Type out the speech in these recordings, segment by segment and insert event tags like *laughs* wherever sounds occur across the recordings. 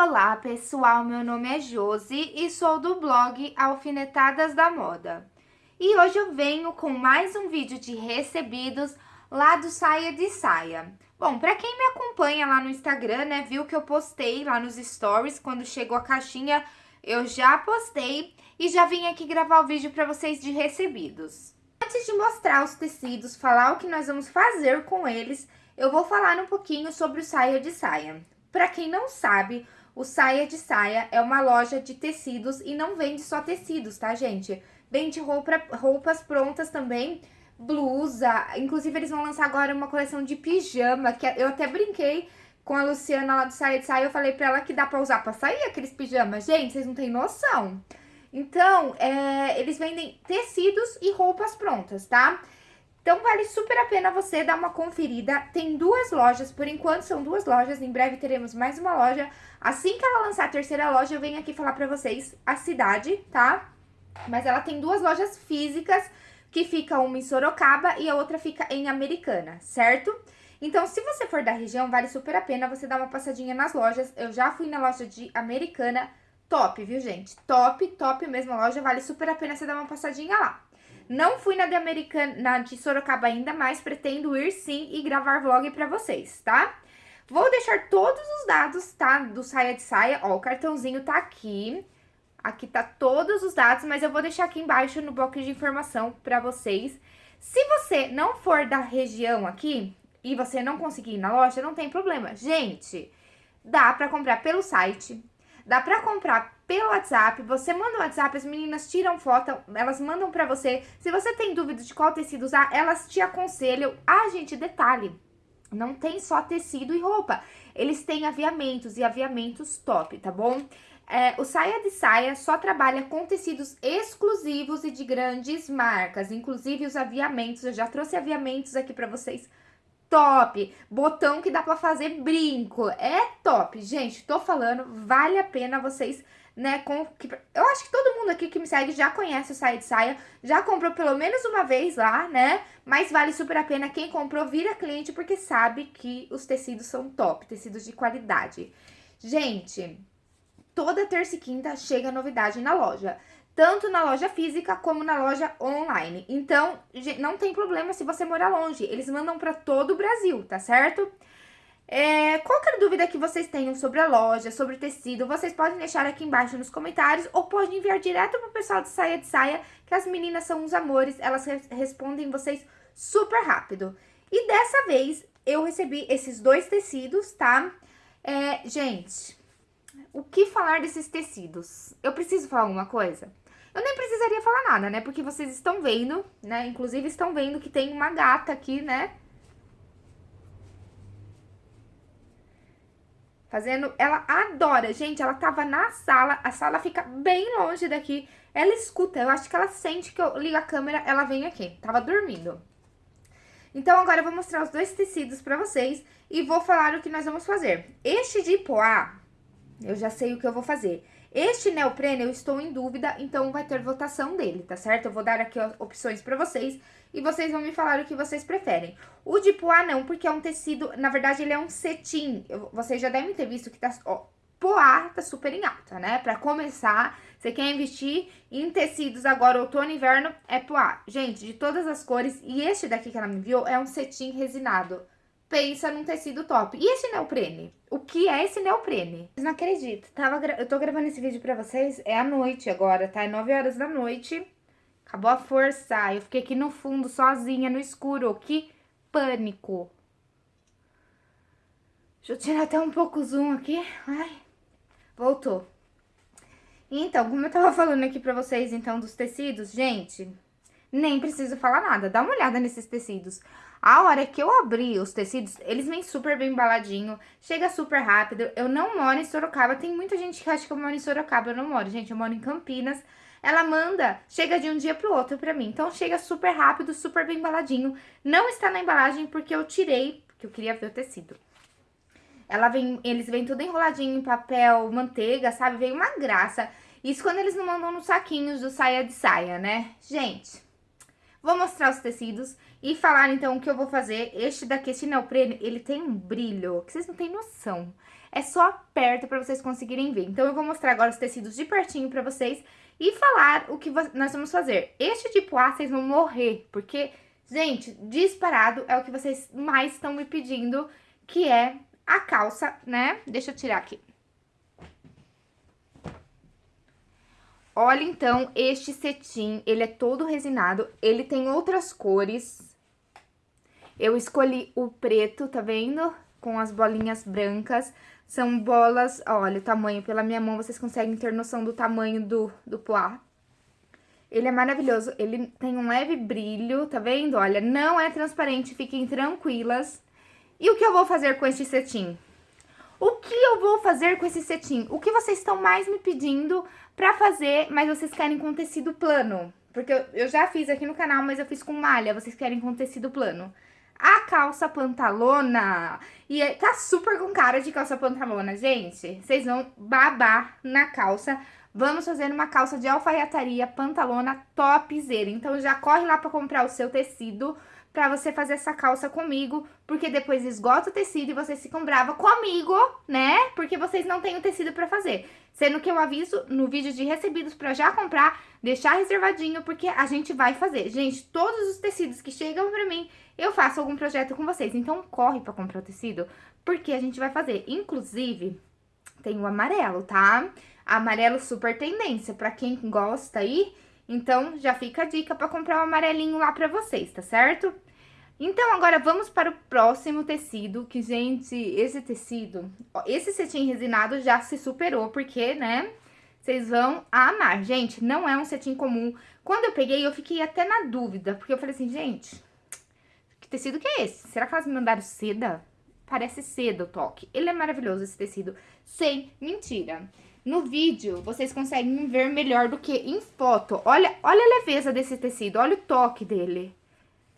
Olá pessoal, meu nome é Josi e sou do blog Alfinetadas da Moda. E hoje eu venho com mais um vídeo de recebidos lá do Saia de Saia. Bom, pra quem me acompanha lá no Instagram, né, viu que eu postei lá nos stories, quando chegou a caixinha eu já postei e já vim aqui gravar o vídeo pra vocês de recebidos. Antes de mostrar os tecidos, falar o que nós vamos fazer com eles, eu vou falar um pouquinho sobre o Saia de Saia. Para quem não sabe, o Saia de Saia é uma loja de tecidos e não vende só tecidos, tá, gente? Vende roupa, roupas prontas também, blusa, inclusive eles vão lançar agora uma coleção de pijama, que eu até brinquei com a Luciana lá do Saia de Saia, eu falei pra ela que dá pra usar pra sair aqueles pijamas. Gente, vocês não têm noção. Então, é, eles vendem tecidos e roupas prontas, tá? Então, vale super a pena você dar uma conferida. Tem duas lojas, por enquanto são duas lojas. Em breve teremos mais uma loja. Assim que ela lançar a terceira loja, eu venho aqui falar pra vocês a cidade, tá? Mas ela tem duas lojas físicas, que fica uma em Sorocaba e a outra fica em Americana, certo? Então, se você for da região, vale super a pena você dar uma passadinha nas lojas. Eu já fui na loja de Americana, top, viu, gente? Top, top mesmo a loja, vale super a pena você dar uma passadinha lá. Não fui na de Americana, na de Sorocaba ainda, mas pretendo ir sim e gravar vlog pra vocês, tá? Vou deixar todos os dados, tá? Do saia de saia. Ó, o cartãozinho tá aqui. Aqui tá todos os dados, mas eu vou deixar aqui embaixo no bloco de informação pra vocês. Se você não for da região aqui e você não conseguir ir na loja, não tem problema. Gente, dá pra comprar pelo site, Dá pra comprar pelo WhatsApp, você manda o WhatsApp, as meninas tiram foto, elas mandam pra você. Se você tem dúvida de qual tecido usar, elas te aconselham. Ah, gente, detalhe, não tem só tecido e roupa. Eles têm aviamentos e aviamentos top, tá bom? É, o Saia de Saia só trabalha com tecidos exclusivos e de grandes marcas, inclusive os aviamentos. Eu já trouxe aviamentos aqui pra vocês top. Botão que dá pra fazer brinco. É top. Gente, tô falando, vale a pena vocês, né, com... Eu acho que todo mundo aqui que me segue já conhece o Saia de Saia, já comprou pelo menos uma vez lá, né? Mas vale super a pena. Quem comprou vira cliente porque sabe que os tecidos são top, tecidos de qualidade. Gente, toda terça e quinta chega novidade na loja tanto na loja física como na loja online. Então, não tem problema se você morar longe, eles mandam para todo o Brasil, tá certo? É, qualquer dúvida que vocês tenham sobre a loja, sobre o tecido, vocês podem deixar aqui embaixo nos comentários ou podem enviar direto pro pessoal de Saia de Saia, que as meninas são uns amores, elas respondem vocês super rápido. E dessa vez, eu recebi esses dois tecidos, tá? É, gente, o que falar desses tecidos? Eu preciso falar alguma coisa? Eu nem precisaria falar nada, né? Porque vocês estão vendo, né? Inclusive estão vendo que tem uma gata aqui, né? Fazendo... Ela adora. Gente, ela tava na sala. A sala fica bem longe daqui. Ela escuta. Eu acho que ela sente que eu ligo a câmera, ela vem aqui. Tava dormindo. Então, agora eu vou mostrar os dois tecidos pra vocês e vou falar o que nós vamos fazer. Este de poá, eu já sei o que eu vou fazer. Este neoprene eu estou em dúvida, então vai ter votação dele, tá certo? Eu vou dar aqui opções pra vocês e vocês vão me falar o que vocês preferem. O de poá não, porque é um tecido, na verdade ele é um cetim. Eu, vocês já devem ter visto que tá, ó, poá tá super em alta, né? Pra começar, você quer investir em tecidos agora, outono e inverno, é poá. Gente, de todas as cores, e este daqui que ela me enviou é um cetim resinado pensa num tecido top. E esse neoprene? O que é esse neoprene? Vocês não acreditam. Tava Eu tô gravando esse vídeo pra vocês, é à noite agora, tá? É 9 horas da noite. Acabou a força. Eu fiquei aqui no fundo, sozinha, no escuro. Que pânico. Deixa eu tirar até um pouco o zoom aqui. Ai, voltou. Então, como eu tava falando aqui pra vocês, então, dos tecidos, gente, nem preciso falar nada. Dá uma olhada nesses tecidos. A hora que eu abri os tecidos, eles vêm super bem embaladinho, chega super rápido. Eu não moro em Sorocaba, tem muita gente que acha que eu moro em Sorocaba, eu não moro, gente, eu moro em Campinas. Ela manda, chega de um dia pro outro pra mim, então chega super rápido, super bem embaladinho. Não está na embalagem porque eu tirei, porque eu queria ver o tecido. Ela vem, eles vêm tudo enroladinho em papel, manteiga, sabe? Vem uma graça. Isso quando eles não mandam nos saquinhos do saia de saia, né? Gente, Vou mostrar os tecidos e falar então o que eu vou fazer. Este daqui, este neoprene, ele tem um brilho que vocês não têm noção. É só perto para vocês conseguirem ver. Então, eu vou mostrar agora os tecidos de pertinho para vocês e falar o que nós vamos fazer. Este de poá, vocês vão morrer, porque, gente, disparado é o que vocês mais estão me pedindo, que é a calça, né? Deixa eu tirar aqui. Olha, então, este cetim, ele é todo resinado, ele tem outras cores. Eu escolhi o preto, tá vendo? Com as bolinhas brancas. São bolas, olha o tamanho, pela minha mão vocês conseguem ter noção do tamanho do, do poá. Ele é maravilhoso, ele tem um leve brilho, tá vendo? Olha, não é transparente, fiquem tranquilas. E o que eu vou fazer com este cetim? O que eu vou fazer com esse cetim? O que vocês estão mais me pedindo pra fazer, mas vocês querem com tecido plano? Porque eu, eu já fiz aqui no canal, mas eu fiz com malha, vocês querem com tecido plano. A calça pantalona, e é, tá super com cara de calça pantalona, gente. Vocês vão babar na calça. Vamos fazer uma calça de alfaiataria pantalona topzera. Então já corre lá pra comprar o seu tecido pra você fazer essa calça comigo, porque depois esgota o tecido e vocês ficam bravos comigo, né? Porque vocês não têm o tecido pra fazer. Sendo que eu aviso no vídeo de recebidos pra já comprar, deixar reservadinho, porque a gente vai fazer. Gente, todos os tecidos que chegam pra mim, eu faço algum projeto com vocês. Então, corre pra comprar o tecido, porque a gente vai fazer. Inclusive, tem o amarelo, tá? Amarelo super tendência, pra quem gosta aí... Então, já fica a dica para comprar o um amarelinho lá para vocês, tá certo? Então, agora vamos para o próximo tecido, que, gente, esse tecido, ó, esse cetim resinado já se superou, porque, né, vocês vão amar. Gente, não é um cetim comum. Quando eu peguei, eu fiquei até na dúvida, porque eu falei assim, gente, que tecido que é esse? Será que elas me mandaram seda? Parece seda o toque. Ele é maravilhoso, esse tecido, sem mentira. No vídeo, vocês conseguem ver melhor do que em foto. Olha, olha a leveza desse tecido, olha o toque dele.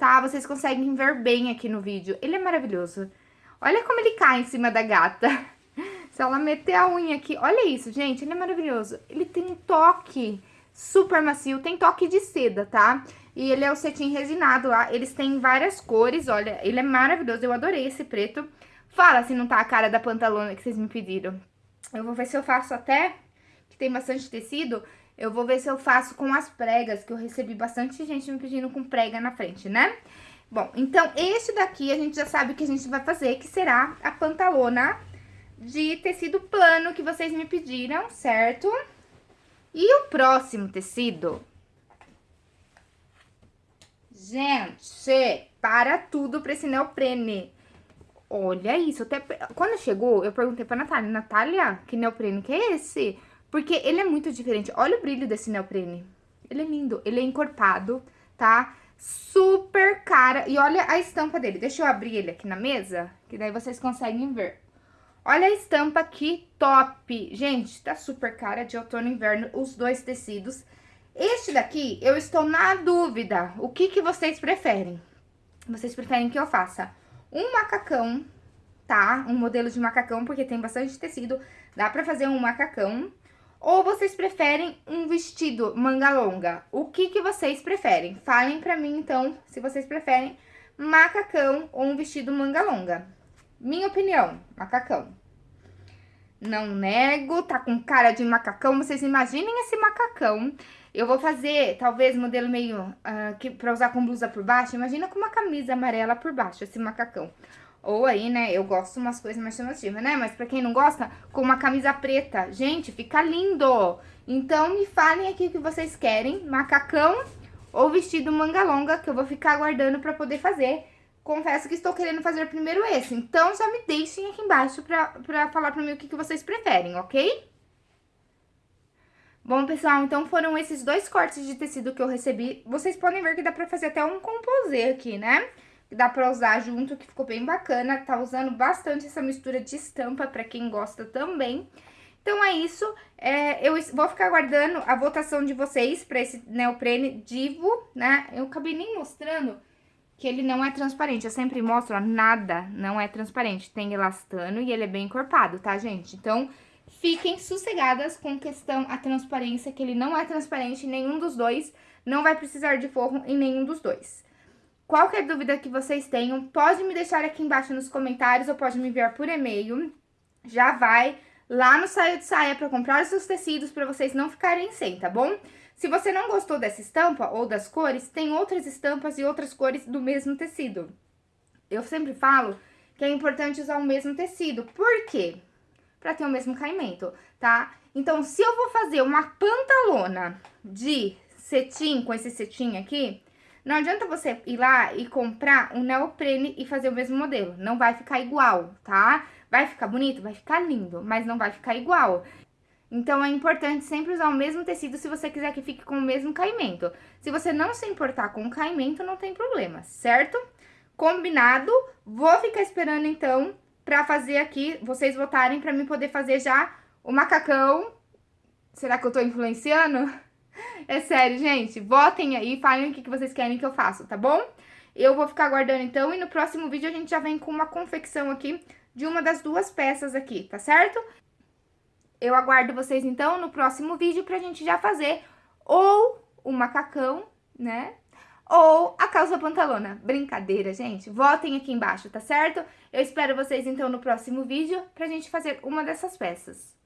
Tá? Vocês conseguem ver bem aqui no vídeo. Ele é maravilhoso. Olha como ele cai em cima da gata. *laughs* Se ela meter a unha aqui... Olha isso, gente. Ele é maravilhoso. Ele tem um toque super macio. Tem toque de seda, tá? E ele é o cetim resinado lá. Eles têm várias cores, olha. Ele é maravilhoso. Eu adorei esse preto. Fala se não tá a cara da pantalona que vocês me pediram. Eu vou ver se eu faço até, que tem bastante tecido, eu vou ver se eu faço com as pregas, que eu recebi bastante gente me pedindo com prega na frente, né? Bom, então, esse daqui a gente já sabe que a gente vai fazer, que será a pantalona de tecido plano que vocês me pediram, certo? E o próximo tecido... Gente, para tudo pra esse neoprene. Olha isso, até... Quando chegou, eu perguntei pra Natália, Natália, que neoprene que é esse? Porque ele é muito diferente. Olha o brilho desse neoprene. Ele é lindo, ele é encorpado, tá? Super cara. E olha a estampa dele. Deixa eu abrir ele aqui na mesa, que daí vocês conseguem ver. Olha a estampa que top. Gente, tá super cara de outono e inverno, os dois tecidos. Este daqui, eu estou na dúvida. O que, que vocês preferem? Vocês preferem que eu faça um macacão, tá? Um modelo de macacão, porque tem bastante tecido, dá pra fazer um macacão. Ou vocês preferem um vestido manga longa? O que que vocês preferem? Falem pra mim, então, se vocês preferem macacão ou um vestido manga longa. Minha opinião, macacão. Não nego, tá com cara de macacão, vocês imaginem esse macacão. Eu vou fazer, talvez, modelo meio uh, que, pra usar com blusa por baixo. Imagina com uma camisa amarela por baixo, esse macacão. Ou aí, né, eu gosto umas coisas mais chamativas, né? Mas pra quem não gosta, com uma camisa preta. Gente, fica lindo! Então, me falem aqui o que vocês querem, macacão ou vestido manga longa, que eu vou ficar aguardando pra poder fazer confesso que estou querendo fazer primeiro esse. Então, já me deixem aqui embaixo pra, pra falar pra mim o que, que vocês preferem, ok? Bom, pessoal, então foram esses dois cortes de tecido que eu recebi. Vocês podem ver que dá pra fazer até um composê aqui, né? Dá pra usar junto, que ficou bem bacana. Tá usando bastante essa mistura de estampa pra quem gosta também. Então, é isso. É, eu vou ficar aguardando a votação de vocês pra esse neoprene Divo, né? Eu acabei nem mostrando que ele não é transparente. Eu sempre mostro, ó, nada não é transparente. Tem elastano e ele é bem encorpado, tá, gente? Então, fiquem sossegadas com questão a transparência, que ele não é transparente, nenhum dos dois. não vai precisar de forro em nenhum dos dois. Qualquer dúvida que vocês tenham, pode me deixar aqui embaixo nos comentários ou pode me enviar por e-mail. Já vai lá no Saia de Saia para comprar os seus tecidos para vocês não ficarem sem, tá bom? Se você não gostou dessa estampa ou das cores, tem outras estampas e outras cores do mesmo tecido. Eu sempre falo que é importante usar o mesmo tecido. Por quê? Para ter o mesmo caimento, tá? Então, se eu vou fazer uma pantalona de cetim, com esse cetim aqui, não adianta você ir lá e comprar um neoprene e fazer o mesmo modelo. Não vai ficar igual, tá? Vai ficar bonito? Vai ficar lindo, mas não vai ficar igual. Então, é importante sempre usar o mesmo tecido se você quiser que fique com o mesmo caimento. Se você não se importar com o caimento, não tem problema, certo? Combinado? Vou ficar esperando, então, pra fazer aqui, vocês votarem pra mim poder fazer já o macacão. Será que eu tô influenciando? É sério, gente. Votem aí, falem o que vocês querem que eu faça, tá bom? Eu vou ficar aguardando então e no próximo vídeo a gente já vem com uma confecção aqui de uma das duas peças aqui, tá certo? Eu aguardo vocês então no próximo vídeo pra gente já fazer ou o macacão, né? Ou a calça pantalona. Brincadeira, gente. Votem aqui embaixo, tá certo? Eu espero vocês então no próximo vídeo pra gente fazer uma dessas peças.